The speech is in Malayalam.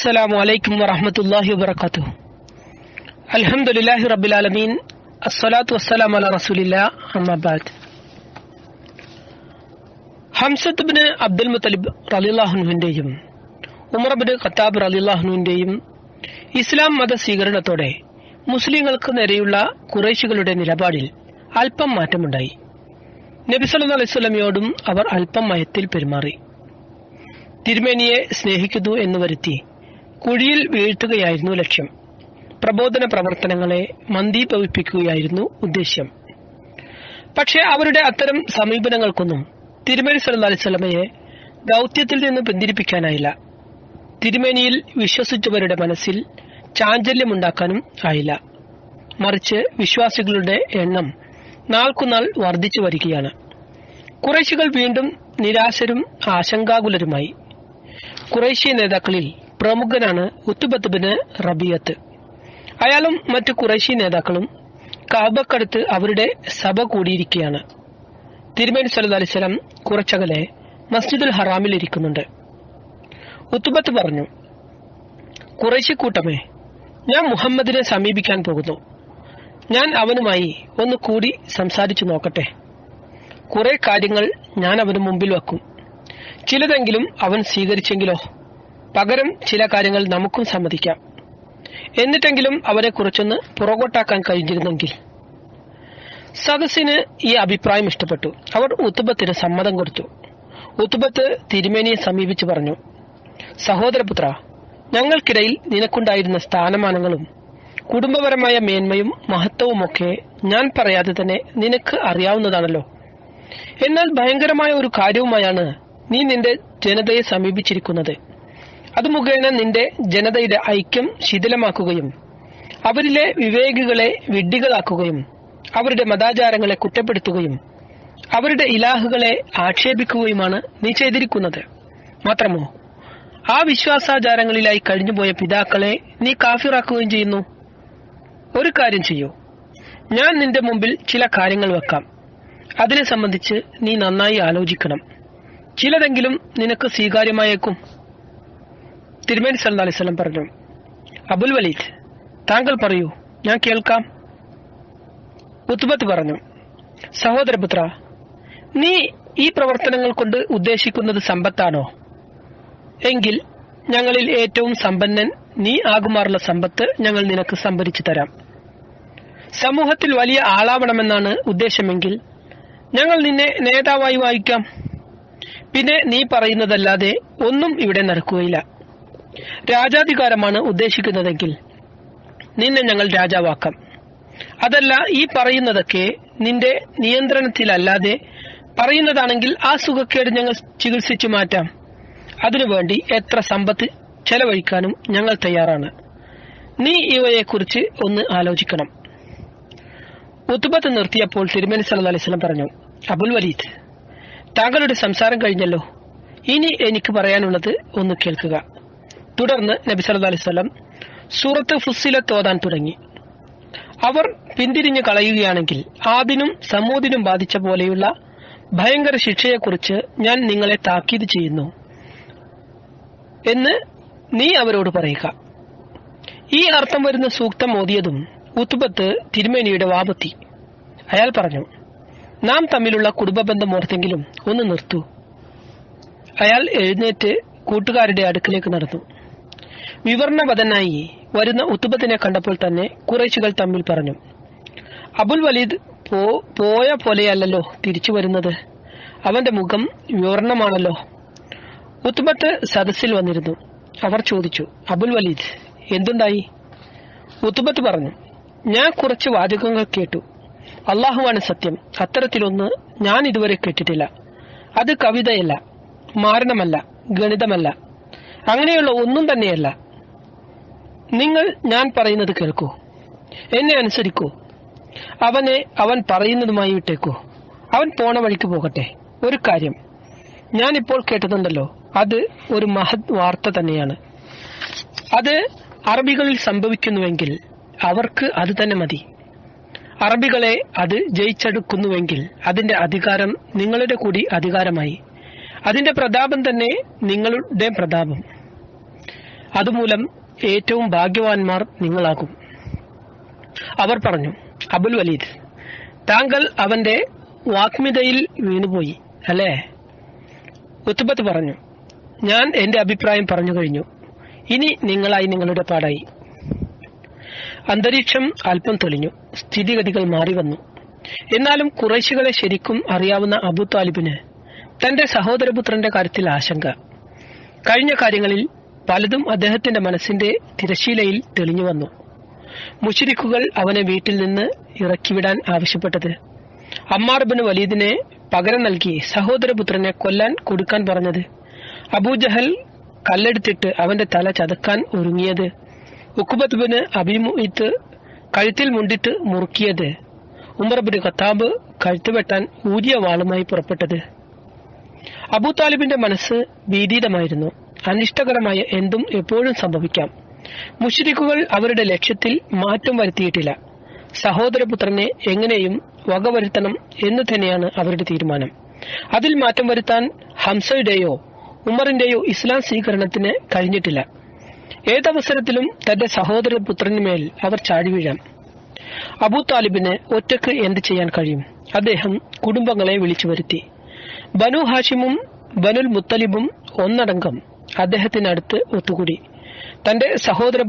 അസ്സലാമു അലൈക്കും വറഹമത്തല്ലാഹി വബർക്കാത്തു അൽഹംദുലില്ലാഹി റബ്ബിൽ ആലമീൻ. അസ്സലാത്തു വസ്സലാം അല റസൂലില്ല. അമ്മബാദ് ഹംസ ബിൻ അബ്ദുൽ മുത്തലിബ് റലിള്ളാഹുനുവിന്റെയും ഉമർ ബിൻ ഖത്താബ് റലിള്ളാഹുനുവിന്റെയും ഇസ്ലാം മത സ്വീകരണത്തോടെ മുസ്ലിങ്ങൾക്ക് നേരെയുള്ള കുറേശികളുടെ നിലപാടിൽ അല്പം മാറ്റമുണ്ടായി. നബിസല്ലാ അലൈസ്വലമയോടും അവർ അല്പം മയത്തിൽ പെരുമാറി. തിരുമേനിയെ സ്നേഹിക്കുന്നു എന്ന് വരുത്തി കുഴിയിൽ വീഴ്ത്തുകയായിരുന്നു ലക്ഷ്യം. പ്രബോധന പ്രവർത്തനങ്ങളെ മന്ദീഭവിപ്പിക്കുകയായിരുന്നു ഉദ്ദേശ്യം. പക്ഷേ അവരുടെ അത്തരം സമീപനങ്ങൾക്കൊന്നും തിരുമേനി സല്ല അലിസ്വലമയെ ദൗത്യത്തിൽ നിന്ന് പിന്തിരിപ്പിക്കാനായില്ല. തിരുമേനിയിൽ വിശ്വസിച്ചവരുടെ മനസ്സിൽ ചാഞ്ചല്യമുണ്ടാക്കാനും ആയില്ല. മറിച്ച് വിശ്വാസികളുടെ എണ്ണം നാൾക്കുനാൾ വർദ്ധിച്ചു വരികയാണ്. കുറേശികൾ വീണ്ടും നിരാശരും ആശങ്കാകുലരുമായി. കുറേശ്യ നേതാക്കളിൽ പ്രമുഖനാണ് ഉത്തുബത്ത് ബിന് റബിയത്ത്. അയാളും മറ്റു കുറേശ്ശി നേതാക്കളും കാബക്കടുത്ത് അവരുടെ സഭ കൂടിയിരിക്കുകയാണ്. തിരുമേനി സല്ലു അലിസ്ലം കുറച്ചകലെ മസ്ജിദുൽ ഹറാമിൽ ഇരിക്കുന്നുണ്ട്. ഉത്തുബത്ത് പറഞ്ഞു കുറേശ്ശി കൂട്ടമേ ഞാൻ മുഹമ്മദിനെ സമീപിക്കാൻ പോകുന്നു. ഞാൻ അവനുമായി ഒന്ന് കൂടി സംസാരിച്ചു നോക്കട്ടെ. കുറെ കാര്യങ്ങൾ ഞാൻ അവന് മുമ്പിൽ വെക്കും. ചിലതെങ്കിലും അവൻ സ്വീകരിച്ചെങ്കിലോ? പകരം ചില കാര്യങ്ങൾ നമുക്കും സമ്മതിക്കാം. എന്നിട്ടെങ്കിലും അവരെ കുറിച്ചൊന്ന് പുറകോട്ടാക്കാൻ കഴിഞ്ഞിരുന്നെങ്കിൽ. സദസ്സിന് ഈ അഭിപ്രായം ഇഷ്ടപ്പെട്ടു. അവർ ഉത്തുബത്തിന് സമ്മതം കൊടുത്തു. ഉത്തുബത്ത് തിരുമേനിയെ സമീപിച്ചു പറഞ്ഞു സഹോദരപുത്ര ഞങ്ങൾക്കിടയിൽ നിനക്കുണ്ടായിരുന്ന സ്ഥാനമാനങ്ങളും കുടുംബപരമായ മേന്മയും മഹത്വവുമൊക്കെ ഞാൻ പറയാതെ തന്നെ നിനക്ക് അറിയാവുന്നതാണല്ലോ. എന്നാൽ ഭയങ്കരമായ ഒരു കാര്യവുമായാണ് നീ നിന്റെ ജനതയെ സമീപിച്ചിരിക്കുന്നത്. അത് മുഖേന നിന്റെ ജനതയുടെ ഐക്യം ശിഥിലമാക്കുകയും അവരിലെ വിവേകികളെ വിഡ്ഢികളാക്കുകയും അവരുടെ മതാചാരങ്ങളെ കുറ്റപ്പെടുത്തുകയും അവരുടെ ഇലാഹുകളെ ആക്ഷേപിക്കുകയുമാണ് നീ ചെയ്തിരിക്കുന്നത്. മാത്രമോ ആ വിശ്വാസാചാരങ്ങളിലായി കഴിഞ്ഞുപോയ പിതാക്കളെ നീ കാഫിറാക്കുകയും ചെയ്യുന്നു? ഒരു കാര്യം ചെയ്യൂ. ഞാൻ നിന്റെ മുമ്പിൽ ചില കാര്യങ്ങൾ വെക്കാം. അതിനെ സംബന്ധിച്ച് നീ നന്നായി ആലോചിക്കണം. ചിലതെങ്കിലും നിനക്ക് സ്വീകാര്യമായേക്കും. തിരുമേനി സല്ലാ അലൈവല്ലം പറഞ്ഞു അബുൽ വലീദ് താങ്കൾ പറയൂ ഞാൻ കേൾക്കാം. ഉത്ബത്ത് പറഞ്ഞു സഹോദരപുത്ര നീ ഈ പ്രവർത്തനങ്ങൾ കൊണ്ട് ഉദ്ദേശിക്കുന്നത് സമ്പത്താണോ? എങ്കിൽ ഞങ്ങളിൽ ഏറ്റവും സമ്പന്നൻ നീ ആകുമാറുള്ള സമ്പത്ത് ഞങ്ങൾ നിനക്ക് സംഭരിച്ചു തരാം. സമൂഹത്തിൽ വലിയ ആളാവണമെന്നാണ് ഉദ്ദേശമെങ്കിൽ ഞങ്ങൾ നിന്നെ നേതാവായി വായിക്കാം. പിന്നെ നീ പറയുന്നതല്ലാതെ ഒന്നും ഇവിടെ നടക്കുകയില്ല. രാജാധികാരമാണ് ഉദ്ദേശിക്കുന്നതെങ്കിൽ നിന്നെ ഞങ്ങൾ രാജാവാക്കാം. അതല്ല ഈ പറയുന്നതൊക്കെ നിന്റെ നിയന്ത്രണത്തിലല്ലാതെ പറയുന്നതാണെങ്കിൽ ആ സുഖക്കേട് ഞങ്ങൾ ചികിത്സിച്ചു മാറ്റാം. അതിനുവേണ്ടി എത്ര സമ്പത്ത് ചെലവഴിക്കാനും ഞങ്ങൾ തയ്യാറാണ്. നീ ഇവയെക്കുറിച്ച് ഒന്ന് ആലോചിക്കണം. ഉത്തുബത്ത് നിർത്തിയപ്പോൾ തിരുമേനി സല്ല അലൈവലം പറഞ്ഞു അബുൽ വലീദ് താങ്കളുടെ സംസാരം കഴിഞ്ഞല്ലോ. ഇനി എനിക്ക് പറയാനുള്ളത് ഒന്ന് കേൾക്കുക. തുടർന്ന് നബി സല്ല അലൈവലം സൂറത്ത് ഫുസ്സിലത്ത് ഓതാൻ തുടങ്ങി. അവർ പിന്തിരിഞ്ഞു കളയുകയാണെങ്കിൽ ആദിനും സമൂദിനും ബാധിച്ച പോലെയുള്ള ഭയങ്കര ശിക്ഷയെക്കുറിച്ച് ഞാൻ നിങ്ങളെ താക്കീത് ചെയ്യുന്നു എന്ന് നീ അവരോട് പറയുക. ഈ അർത്ഥം വരുന്ന സൂക്തം ഓതിയതും ഉത്തുബത്ത് തിരുമേനിയുടെ വാപത്തി. അയാൾ പറഞ്ഞു നാം തമ്മിലുള്ള കുടുംബബന്ധം ഓർത്തെങ്കിലും ഒന്ന് നിർത്തൂ. അയാൾ എഴുന്നേറ്റ് കൂട്ടുകാരുടെ അടുക്കിലേക്ക് നടന്നു. വിവരണവതനായി വരുന്ന ഉത്തുബത്തിനെ കണ്ടപ്പോൾ തന്നെ കുറേശികൾ തമ്മിൽ പറഞ്ഞു അബുൽ വലീദ് പോയ പോലെയല്ലല്ലോ തിരിച്ചു വരുന്നത്. അവന്റെ മുഖം വിവരണമാണല്ലോ ഉത്തുബത്ത് സദസ്സിൽ വന്നിരുന്നു. അവർ ചോദിച്ചു അബുൽ വലീദ് എന്തുണ്ടായി? ഉത്തുബത്ത് പറഞ്ഞു ഞാൻ കുറച്ച് വാചകങ്ങൾ കേട്ടു. അള്ളാഹുവാണ് സത്യം. അത്തരത്തിലൊന്ന് ഞാൻ ഇതുവരെ കേട്ടിട്ടില്ല. അത് കവിതയല്ല മാരണമല്ല ഗണിതമല്ല. അങ്ങനെയുള്ള ഒന്നും തന്നെയല്ല. നിങ്ങൾ ഞാൻ പറയുന്നത് കേൾക്കൂ. എന്നെ അനുസരിക്കൂ. അവനെ അവൻ പറയുന്നതുമായി വിട്ടേക്കൂ. അവൻ പോണ വഴിക്ക് പോകട്ടെ. ഒരു കാര്യം. ഞാൻ ഇപ്പോൾ കേട്ടതുണ്ടല്ലോ അത് ഒരു മഹത് വാർത്ത തന്നെയാണ്. അത് അറബികളിൽ സംഭവിക്കുന്നുവെങ്കിൽ അവർക്ക് അത് തന്നെ മതി. അറബികളെ അത് ജയിച്ചെടുക്കുന്നുവെങ്കിൽ അതിന്റെ അധികാരം നിങ്ങളുടെ കൂടി അധികാരമായി. അതിന്റെ പ്രതാപം തന്നെ നിങ്ങളുടെ പ്രതാപം. അതുമൂലം ഏറ്റവും ഭാഗ്യവാന്മാർ നിങ്ങളാകും. അവർ പറഞ്ഞു അബുൽ വലീദ് താങ്കൾ അവന്റെ വാക്മിതയിൽ വീണുപോയി അല്ലേ? ഉത്തുബത്ത് പറഞ്ഞു ഞാൻ എന്റെ അഭിപ്രായം പറഞ്ഞു കഴിഞ്ഞു. ഇനി നിങ്ങളായി നിങ്ങളുടെ പാടായി. അന്തരീക്ഷം അല്പം തെളിഞ്ഞു സ്ഥിതിഗതികൾ മാറി വന്നു. എന്നാലും കുറേശികളെ ശരിക്കും അറിയാവുന്ന അബു താലിബിന് തന്റെ സഹോദരപുത്രന്റെ കാര്യത്തിൽ ആശങ്ക. കഴിഞ്ഞ കാര്യങ്ങളിൽ പലതും അദ്ദേഹത്തിന്റെ മനസ്സിന്റെ തിരശീലയിൽ തെളിഞ്ഞു വന്നു. മുഷിരിക്കുകൾ അവനെ വീട്ടിൽ നിന്ന് ഇറക്കിവിടാൻ ആവശ്യപ്പെട്ടത്. അമ്മാർ ബിൻ വലീദിനെ പകരം നൽകി സഹോദരപുത്രനെ കൊല്ലാൻ കൊടുക്കാൻ പറഞ്ഞത്. അബൂജഹൽ കല്ലെടുത്തിട്ട് അവന്റെ തല ചതക്കാൻ ഒരുങ്ങിയത്. ഉക്കുബത്ത് ബിന് അഭിമുഹിത്ത് കഴുത്തിൽ മുണ്ടിട്ട് മുറുക്കിയത്. ഉമർ ബിൻ ഖത്താബ് ഊതിയ വെട്ടാൻ ഊരിയ വാളുമായി പുറപ്പെട്ടത്. അബൂ താലിബിന്റെ മനസ്സ് ഭീതിതമായിരുന്നു അനിഷ്ടകരമായ എന്തും എപ്പോഴും സംഭവിക്കാം. മുഷരിക്കുകൾ അവരുടെ ലക്ഷ്യത്തിൽ മാറ്റം വരുത്തിയിട്ടില്ല. സഹോദരപുത്രനെ എങ്ങനെയും വകവരുത്തണം എന്ന് തന്നെയാണ് അവരുടെ തീരുമാനം. അതിൽ മാറ്റം വരുത്താൻ ഹംസയുടെയോ ഉമറിന്റെയോ ഇസ്ലാം സ്വീകരണത്തിന് കഴിഞ്ഞിട്ടില്ല. ഏതവസരത്തിലും തന്റെ സഹോദരപുത്രനുമേൽ അവർ ചാഴിവീഴാം അബൂ താലിബിന് ഒറ്റയ്ക്ക് എന്ത് ചെയ്യാൻ കഴിയും? അദ്ദേഹം കുടുംബങ്ങളെ വിളിച്ചു വരുത്തി. ബനു ഹാഷിമും ബനുൽ മുത്തലിബും ഒന്നടങ്കം അദ്ദേഹത്തിനടുത്ത് ഒത്തുകൂടി. തന്റെ സഹോദര